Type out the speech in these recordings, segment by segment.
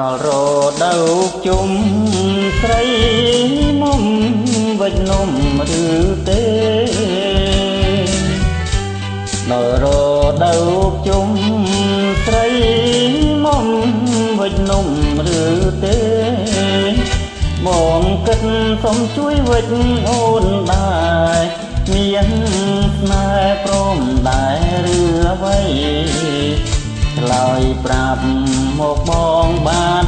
ដៅជុំស្រីមុំវិច្ចនំឬទេដល់រដៅជុំស្រីមុំវិច្ចនំឬទេបងគិតសុំជួយវិច្ចអូនដែរមានស្នេហ៍ព្រមដែរឬអ្វី ឆ្លើយប្រាប់មកបងបានទេនា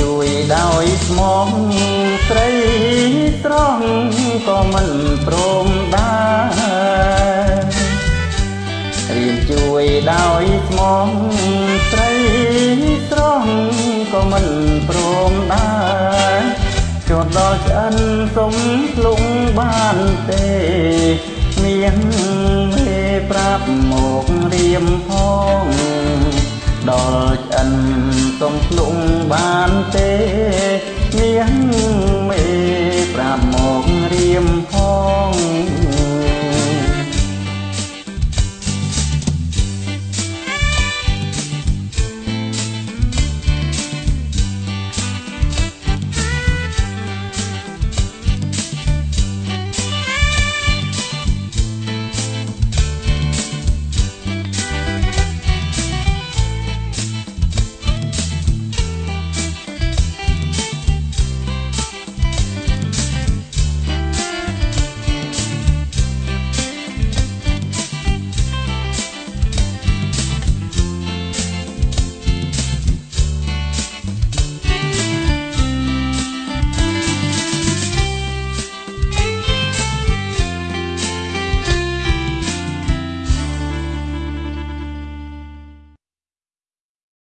ជួយដោយស្មងស្រីត្រង់ក៏មិនព្រមដែររៀនជួយដោយស្មងស្រីត្រង់ក៏មិនព្រមដែរចុះដល់ឆ្អិនសុំលងបានទេមានមេប្រាប់មករៀមផងដល់ឆ្អិនសុំលងបាន